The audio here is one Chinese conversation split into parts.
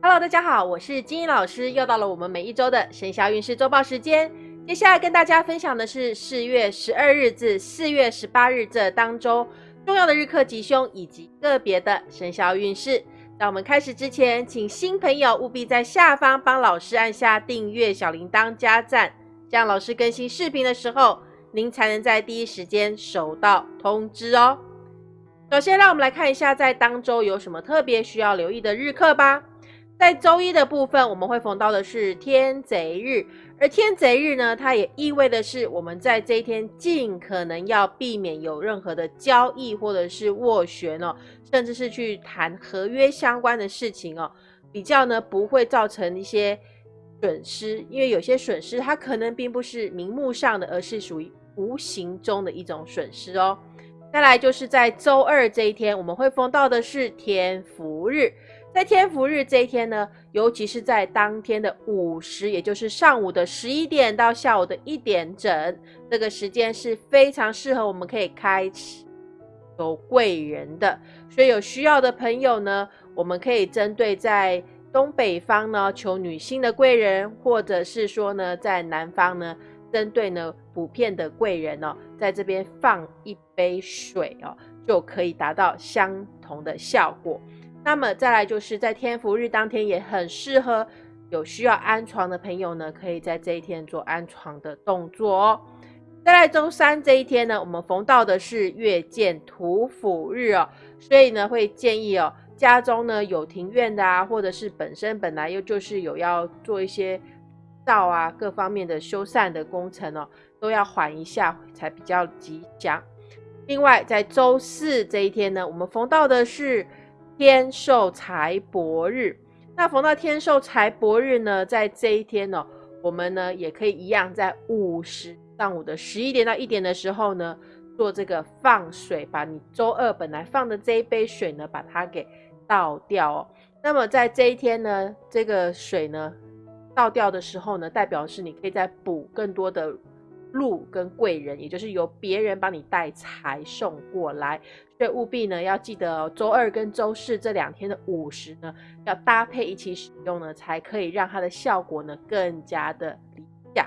Hello，大家好，我是金英老师，又到了我们每一周的生肖运势周报时间。接下来跟大家分享的是四月十二日至四月十八日这当周重要的日课吉凶以及个别的生肖运势。在我们开始之前，请新朋友务必在下方帮老师按下订阅、小铃铛、加赞，这样老师更新视频的时候，您才能在第一时间收到通知哦。首先，让我们来看一下在当周有什么特别需要留意的日课吧。在周一的部分，我们会逢到的是天贼日，而天贼日呢，它也意味的是我们在这一天尽可能要避免有任何的交易或者是斡旋哦，甚至是去谈合约相关的事情哦，比较呢不会造成一些损失，因为有些损失它可能并不是明目上的，而是属于无形中的一种损失哦。再来就是在周二这一天，我们会封到的是天福日。在天福日这一天呢，尤其是在当天的午时，也就是上午的十一点到下午的一点整，这个时间是非常适合我们可以开启有贵人的。所以有需要的朋友呢，我们可以针对在东北方呢求女性的贵人，或者是说呢在南方呢针对呢普遍的贵人哦，在这边放一杯水哦，就可以达到相同的效果。那么再来就是在天福日当天也很适合有需要安床的朋友呢，可以在这一天做安床的动作哦。再来周三这一天呢，我们逢到的是月见土府日哦，所以呢会建议哦，家中呢有庭院的啊，或者是本身本来又就是有要做一些灶啊各方面的修缮的工程哦，都要缓一下才比较吉祥。另外在周四这一天呢，我们逢到的是。天寿财帛日，那逢到天寿财帛日呢，在这一天呢，我们呢也可以一样，在午时上午的十一点到一点的时候呢，做这个放水，把你周二本来放的这一杯水呢，把它给倒掉哦。那么在这一天呢，这个水呢倒掉的时候呢，代表是你可以再补更多的。禄跟贵人，也就是由别人帮你带财送过来，所以务必呢要记得周二跟周四这两天的午时呢，要搭配一起使用呢，才可以让它的效果呢更加的理想。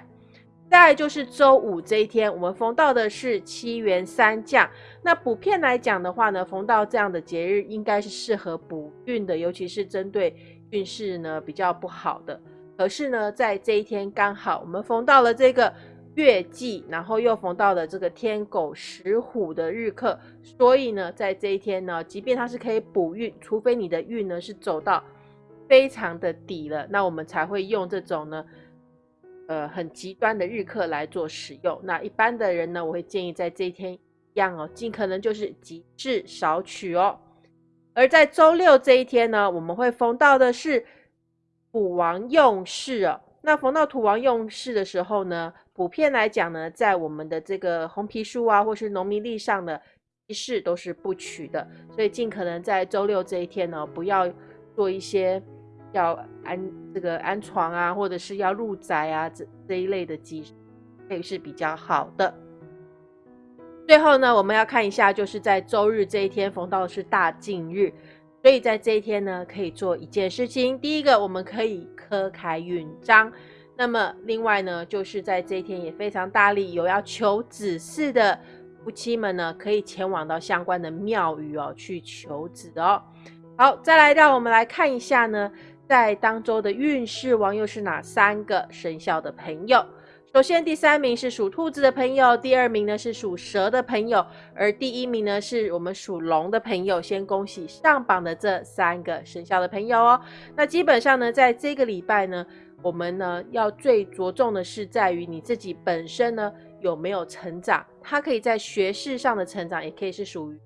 再来就是周五这一天，我们逢到的是七元三将。那补片来讲的话呢，逢到这样的节日，应该是适合补运的，尤其是针对运势呢比较不好的。可是呢，在这一天刚好我们逢到了这个。月季，然后又逢到了这个天狗食虎的日课，所以呢，在这一天呢，即便它是可以补运，除非你的运呢是走到非常的底了，那我们才会用这种呢，呃，很极端的日课来做使用。那一般的人呢，我会建议在这一天一样哦，尽可能就是极致少取哦。而在周六这一天呢，我们会逢到的是土王用事哦。那逢到土王用事的时候呢？普遍来讲呢，在我们的这个红皮书啊，或是农民历上的仪式都是不取的，所以尽可能在周六这一天呢，不要做一些要安这个安床啊，或者是要入宅啊这这一类的仪式，会是比较好的。最后呢，我们要看一下，就是在周日这一天逢到的是大禁日，所以在这一天呢，可以做一件事情。第一个，我们可以刻开运章。那么，另外呢，就是在这一天也非常大力有要求子嗣的夫妻们呢，可以前往到相关的庙宇哦，去求子哦。好，再来让我们来看一下呢，在当周的运势王又是哪三个生肖的朋友？首先，第三名是属兔子的朋友，第二名呢是属蛇的朋友，而第一名呢是我们属龙的朋友。先恭喜上榜的这三个生肖的朋友哦。那基本上呢，在这个礼拜呢。我们呢，要最着重的是在于你自己本身呢有没有成长。它可以在学识上的成长，也可以是属于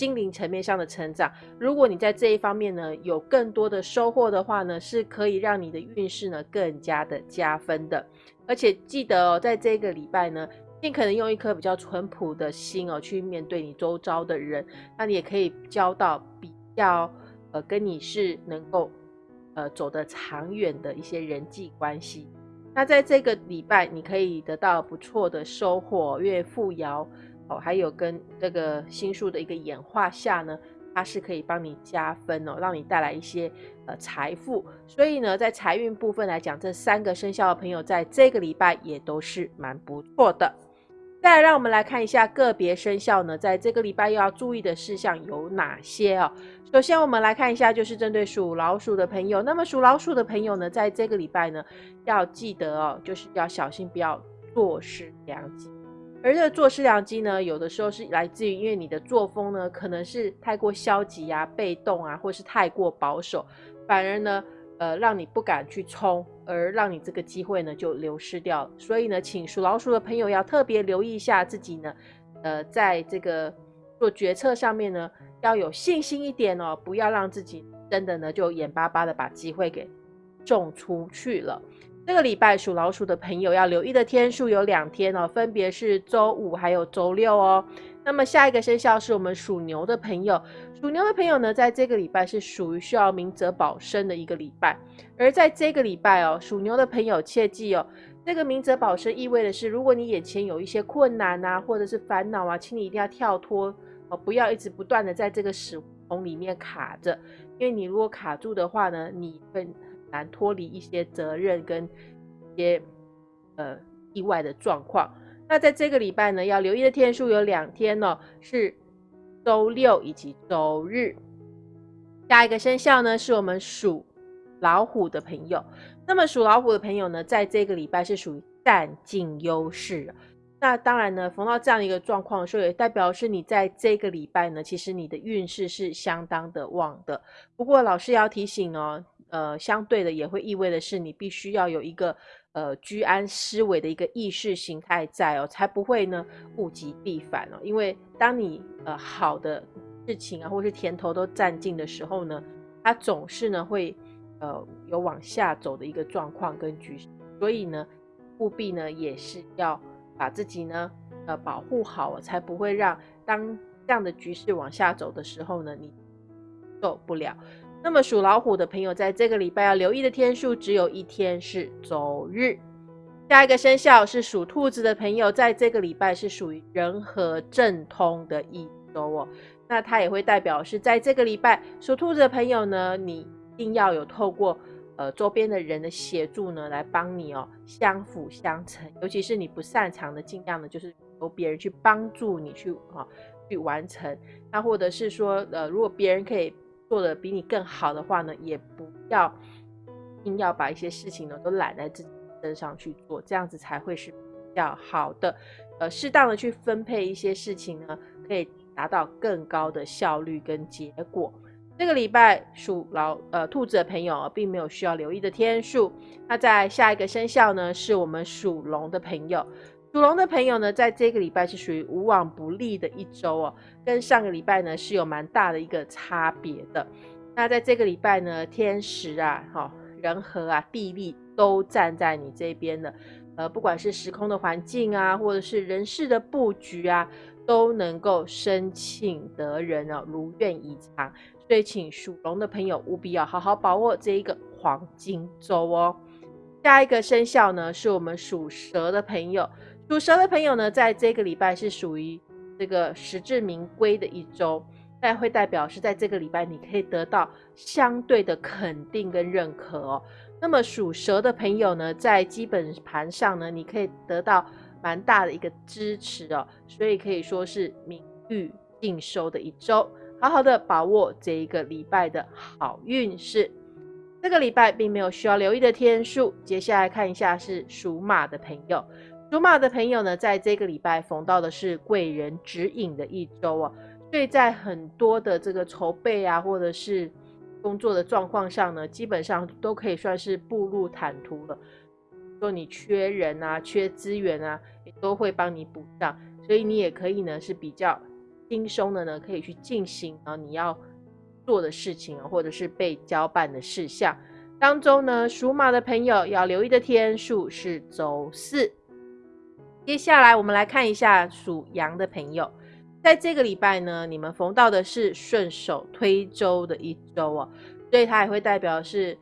心灵层面上的成长。如果你在这一方面呢有更多的收获的话呢，是可以让你的运势呢更加的加分的。而且记得哦，在这个礼拜呢，尽可能用一颗比较淳朴的心哦去面对你周遭的人，那你也可以交到比较呃跟你是能够。呃，走得长远的一些人际关系，那在这个礼拜，你可以得到不错的收获，月富爻哦，还有跟这个星数的一个演化下呢，它是可以帮你加分哦，让你带来一些呃财富。所以呢，在财运部分来讲，这三个生肖的朋友在这个礼拜也都是蛮不错的。再来，让我们来看一下个别生肖呢，在这个礼拜又要注意的事项有哪些哦？首先，我们来看一下，就是针对属老鼠的朋友。那么，属老鼠的朋友呢，在这个礼拜呢，要记得哦，就是要小心，不要坐失良机。而这个坐失良机呢，有的时候是来自于因为你的作风呢，可能是太过消极啊、被动啊，或是太过保守，反而呢。呃，让你不敢去冲，而让你这个机会呢就流失掉。所以呢，请属老鼠的朋友要特别留意一下自己呢，呃，在这个做决策上面呢，要有信心一点哦，不要让自己真的呢就眼巴巴的把机会给种出去了。这个礼拜属老鼠的朋友要留意的天数有两天哦，分别是周五还有周六哦。那么下一个生肖是我们属牛的朋友，属牛的朋友呢，在这个礼拜是属于需要明哲保身的一个礼拜。而在这个礼拜哦，属牛的朋友切记哦，这个明哲保身意味的是，如果你眼前有一些困难啊，或者是烦恼啊，请你一定要跳脱哦，不要一直不断的在这个死红里面卡着，因为你如果卡住的话呢，你会难脱离一些责任跟一些呃意外的状况。那在这个礼拜呢，要留意的天数有两天哦，是周六以及周日。下一个生肖呢，是我们属老虎的朋友。那么属老虎的朋友呢，在这个礼拜是属于占尽优势。那当然呢，逢到这样一个状况，所以也代表是你在这个礼拜呢，其实你的运势是相当的旺的。不过老师要提醒哦，呃，相对的也会意味的是，你必须要有一个。呃，居安思危的一个意识形态在哦，才不会呢物极必反哦。因为当你呃好的事情啊，或是甜头都占尽的时候呢，它总是呢会呃有往下走的一个状况跟局势。所以呢，务必呢也是要把自己呢呃保护好，才不会让当这样的局势往下走的时候呢，你受不了。那么属老虎的朋友，在这个礼拜要留意的天数只有一天，是周日。下一个生肖是属兔子的朋友，在这个礼拜是属于人和正通的一周哦。那它也会代表是在这个礼拜属兔子的朋友呢，你一定要有透过呃周边的人的协助呢，来帮你哦，相辅相成。尤其是你不擅长的，尽量的就是由别人去帮助你去啊去完成。那或者是说呃，如果别人可以。做的比你更好的话呢，也不要硬要把一些事情呢都揽在自己身上去做，这样子才会是比较好的。呃，适当的去分配一些事情呢，可以达到更高的效率跟结果。这个礼拜属老呃兔子的朋友并没有需要留意的天数。那在下一个生肖呢，是我们属龙的朋友。属龙的朋友呢，在这个礼拜是属于无往不利的一周哦，跟上个礼拜呢是有蛮大的一个差别的。那在这个礼拜呢，天时啊、哈人和啊、地利都站在你这边的，呃，不管是时空的环境啊，或者是人事的布局啊，都能够生庆得人哦，如愿以偿。所以，请属龙的朋友务必要好好把握这一个黄金周哦。下一个生肖呢，是我们属蛇的朋友。属蛇的朋友呢，在这个礼拜是属于这个实至名归的一周，但会代表是在这个礼拜你可以得到相对的肯定跟认可哦。那么属蛇的朋友呢，在基本盘上呢，你可以得到蛮大的一个支持哦，所以可以说是名誉尽收的一周，好好的把握这一个礼拜的好运势。这个礼拜并没有需要留意的天数，接下来看一下是属马的朋友。属马的朋友呢，在这个礼拜逢到的是贵人指引的一周啊，所以在很多的这个筹备啊，或者是工作的状况上呢，基本上都可以算是步入坦途了。说你缺人啊，缺资源啊，也都会帮你补上，所以你也可以呢是比较轻松的呢，可以去进行啊你要做的事情啊，或者是被交办的事项当中呢，属马的朋友要留意的天数是周四。接下来我们来看一下属羊的朋友，在这个礼拜呢，你们逢到的是顺手推舟的一周哦，所以它也会代表是，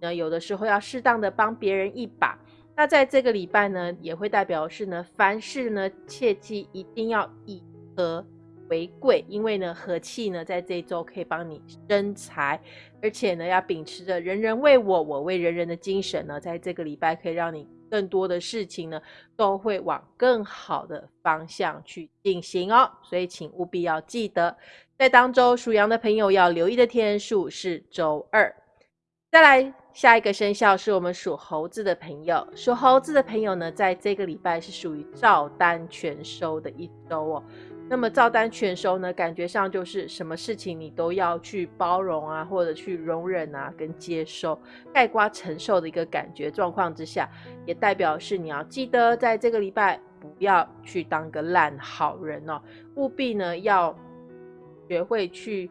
呃，有的时候要适当的帮别人一把。那在这个礼拜呢，也会代表是呢，凡事呢，切记一定要以和为贵，因为呢和气呢在这一周可以帮你生财，而且呢要秉持着人人为我，我为人人的精神呢，在这个礼拜可以让你更多的事情呢都会往更好的方向去进行哦。所以请务必要记得，在当周属羊的朋友要留意的天数是周二。再来下一个生肖是我们属猴子的朋友，属猴子的朋友呢，在这个礼拜是属于照单全收的一周哦。那么照单全收呢，感觉上就是什么事情你都要去包容啊，或者去容忍啊，跟接受、盖瓜承受的一个感觉状况之下，也代表是你要记得在这个礼拜不要去当个烂好人哦，务必呢要学会去。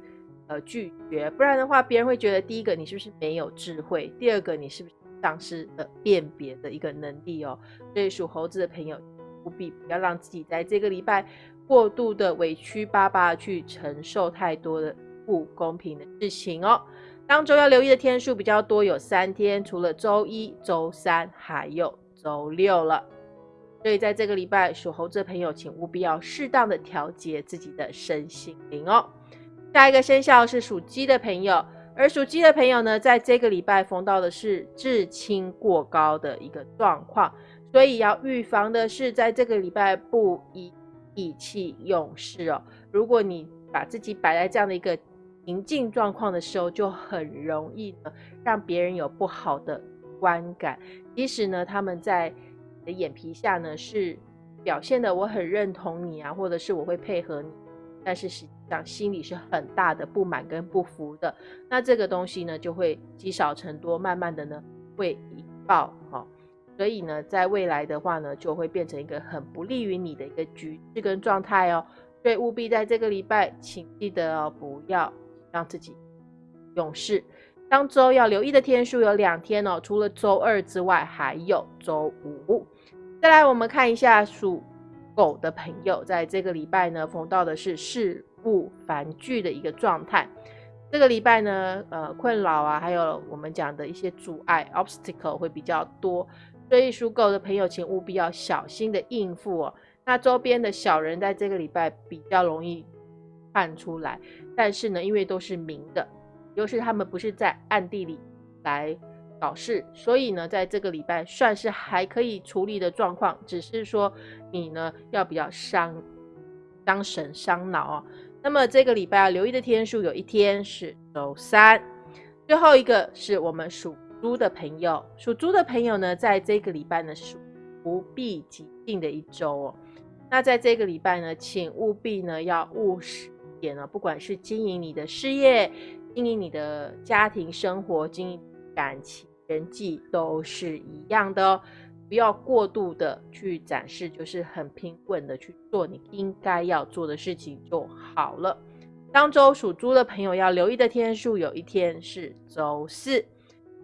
呃，拒绝，不然的话，别人会觉得第一个你是不是没有智慧，第二个你是不是丧失了辨别的一个能力哦。所以属猴子的朋友，务必不要让自己在这个礼拜过度的委屈巴巴去承受太多的不公平的事情哦。当周要留意的天数比较多，有三天，除了周一、周三，还有周六了。所以在这个礼拜，属猴子的朋友，请务必要适当的调节自己的身心灵哦。下一个生肖是属鸡的朋友，而属鸡的朋友呢，在这个礼拜逢到的是至亲过高的一个状况，所以要预防的是，在这个礼拜不宜意气用事哦。如果你把自己摆在这样的一个情境状况的时候，就很容易呢让别人有不好的观感。即使呢他们在你的眼皮下呢是表现的我很认同你啊，或者是我会配合你，但是实际上。心里是很大的不满跟不服的，那这个东西呢就会积少成多，慢慢的呢会引爆哈，所以呢在未来的话呢就会变成一个很不利于你的一个局势跟状态哦，所以务必在这个礼拜，请记得哦不要让自己勇士。当周要留意的天数有两天哦，除了周二之外，还有周五。再来我们看一下属狗的朋友，在这个礼拜呢逢到的是事。不繁聚的一个状态，这个礼拜呢，呃，困扰啊，还有我们讲的一些阻碍 （obstacle） 会比较多，所以属狗的朋友，请务必要小心的应付哦。那周边的小人在这个礼拜比较容易看出来，但是呢，因为都是明的，又是他们不是在暗地里来搞事，所以呢，在这个礼拜算是还可以处理的状况，只是说你呢要比较伤伤神伤脑哦。那么这个礼拜要留意的天数，有一天是周三，最后一个是我们属猪的朋友。属猪的朋友呢，在这个礼拜呢，是不必急进的一周哦。那在这个礼拜呢，请务必呢要务实一点哦，不管是经营你的事业、经营你的家庭生活、经营感情、人际，都是一样的哦。不要过度的去展示，就是很平稳的去做你应该要做的事情就好了。当周属猪的朋友要留意的天数，有一天是周四。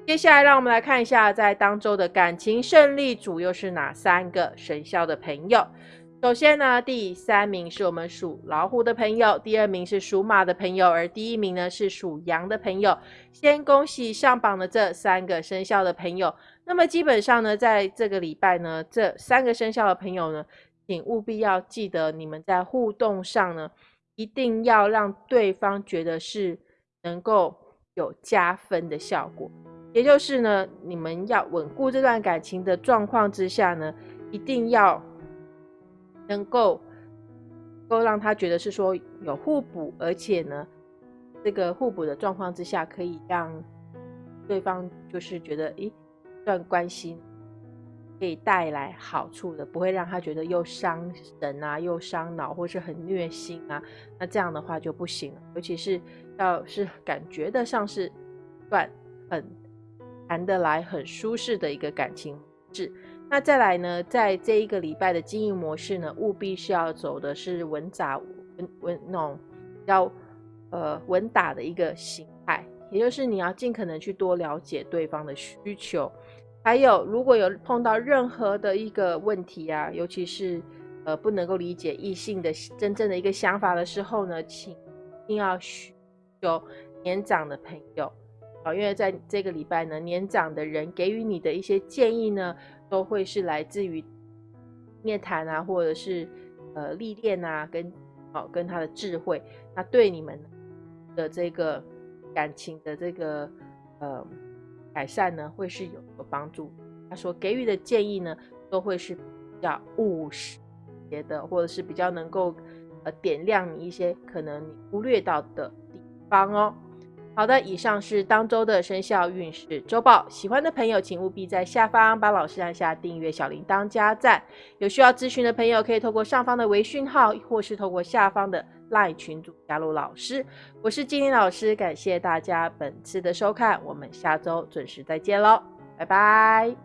接下来让我们来看一下，在当周的感情胜利组又是哪三个生肖的朋友。首先呢，第三名是我们属老虎的朋友，第二名是属马的朋友，而第一名呢是属羊的朋友。先恭喜上榜的这三个生肖的朋友。那么基本上呢，在这个礼拜呢，这三个生肖的朋友呢，请务必要记得，你们在互动上呢，一定要让对方觉得是能够有加分的效果。也就是呢，你们要稳固这段感情的状况之下呢，一定要能够够让他觉得是说有互补，而且呢，这个互补的状况之下，可以让对方就是觉得，诶。段关系可以带来好处的，不会让他觉得又伤神啊，又伤脑，或是很虐心啊。那这样的话就不行了。尤其是要是感觉得上是段很谈得来、很舒适的一个感情质。那再来呢，在这一个礼拜的经营模式呢，务必是要走的是稳扎稳稳那种比较呃稳打的一个形态，也就是你要尽可能去多了解对方的需求。还有，如果有碰到任何的一个问题啊，尤其是呃不能够理解异性的真正的一个想法的时候呢，请一定要寻求年长的朋友因为在这个礼拜呢，年长的人给予你的一些建议呢，都会是来自于面谈啊，或者是呃历练啊，跟好，跟他的智慧，那对你们的这个感情的这个呃改善呢，会是有有帮助。他说给予的建议呢，都会是比较务实的，或者是比较能够呃点亮你一些可能你忽略到的地方哦。好的，以上是当周的生肖运势周报。喜欢的朋友，请务必在下方帮老师按下订阅、小铃铛、加赞。有需要咨询的朋友，可以透过上方的微讯号，或是透过下方的 LINE 群组加入老师。我是金玲老师，感谢大家本次的收看，我们下周准时再见喽，拜拜。